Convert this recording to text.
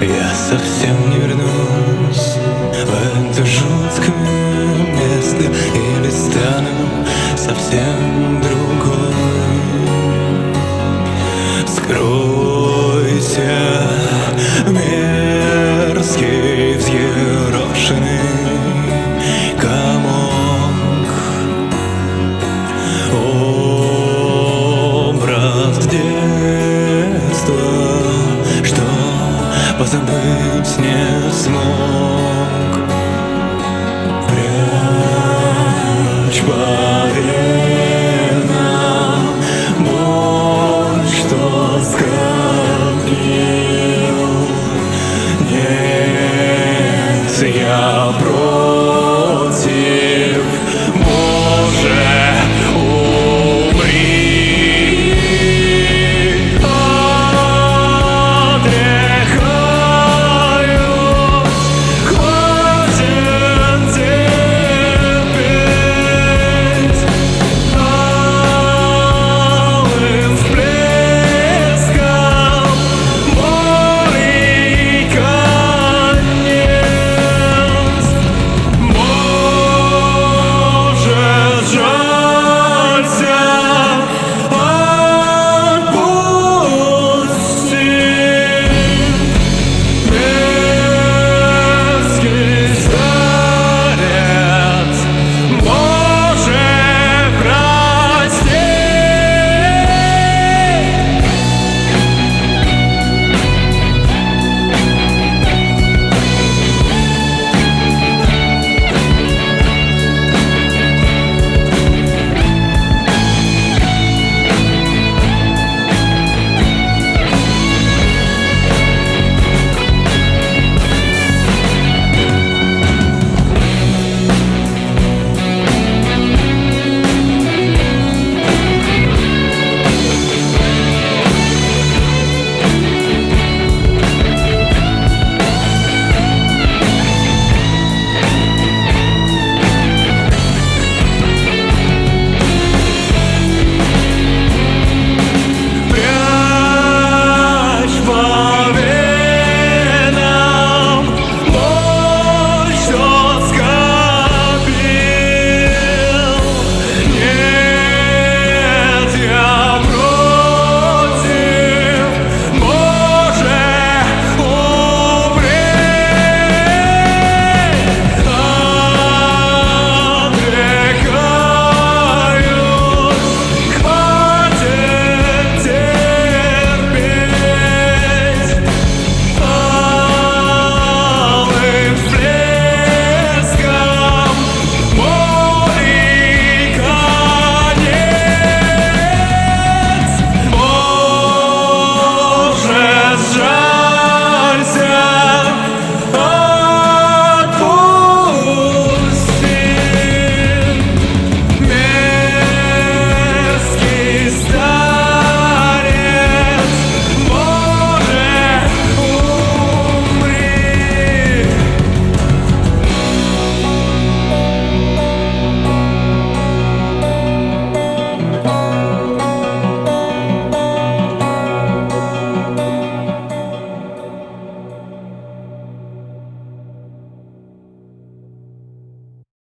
Я совсем не вернусь small.